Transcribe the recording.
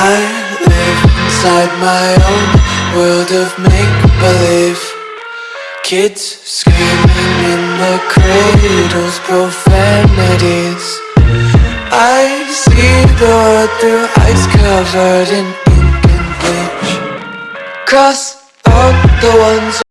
I live inside my own world of make-believe. Kids screaming in the cradles, profanities. I see the world through eyes covered in ink and bleach. Cross out the ones